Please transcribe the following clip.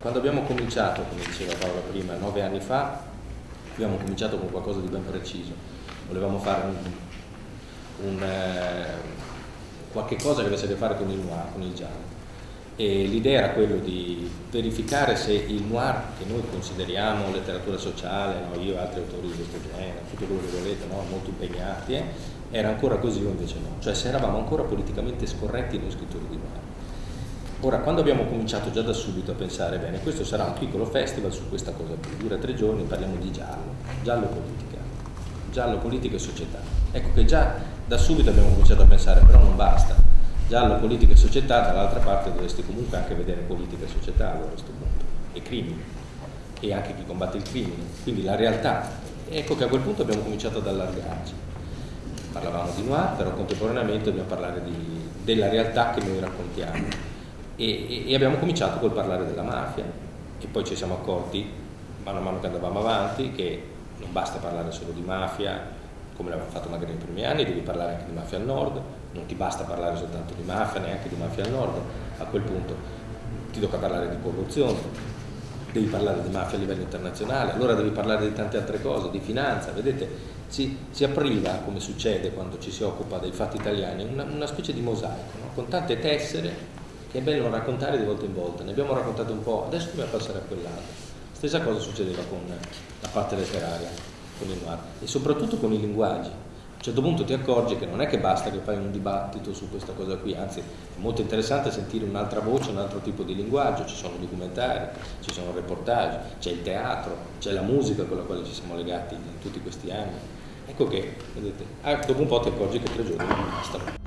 Quando abbiamo cominciato, come diceva Paola prima, nove anni fa, abbiamo cominciato con qualcosa di ben preciso. Volevamo fare un, un, eh, qualche cosa che avesse a che fare con il noir, con il giallo. E l'idea era quello di verificare se il noir, che noi consideriamo letteratura sociale, no? io e altri autori di questo genere, tutto quello che volete, no? molto impegnati, eh? era ancora così o invece no. Cioè se eravamo ancora politicamente scorretti noi scrittori di noir. Ora, quando abbiamo cominciato già da subito a pensare, bene, questo sarà un piccolo festival su questa cosa qui, dura tre giorni, parliamo di giallo, giallo politica, giallo politica e società. Ecco che già da subito abbiamo cominciato a pensare, però non basta, giallo politica e società, dall'altra parte dovresti comunque anche vedere politica e società a questo punto, e crimini, e anche chi combatte il crimine, quindi la realtà. Ecco che a quel punto abbiamo cominciato ad allargarci. Parlavamo di noir, però contemporaneamente dobbiamo parlare di, della realtà che noi raccontiamo e, e, abbiamo cominciato col parlare della mafia e poi ci siamo accorti, mano a mano che andavamo avanti, che non basta parlare solo di mafia, come l'avevamo fatto magari nei primi anni, devi parlare anche di mafia al nord, non ti basta parlare soltanto di mafia, neanche di mafia al nord, a quel punto ti tocca parlare di corruzione, devi parlare di mafia a livello internazionale, allora devi parlare di tante altre cose, di finanza, vedete, si, si apriva, come succede quando ci si occupa dei fatti italiani, una, una specie di mosaico, no? con tante tessere che è bello raccontare di volta in volta, ne abbiamo raccontato un po', adesso dobbiamo passare a quell'altro. Stessa cosa succedeva con la parte letteraria, con il noir, e soprattutto con i linguaggi. A un certo punto ti accorgi che non è che basta che fai un dibattito su questa cosa qui, anzi è molto interessante sentire un'altra voce, un altro tipo di linguaggio, ci sono documentari, ci sono reportage, c'è il teatro, c'è la musica con la quale ci siamo legati in tutti questi anni. Ecco che, vedete, ah, dopo un po' ti accorgi che tre giorni non bastano.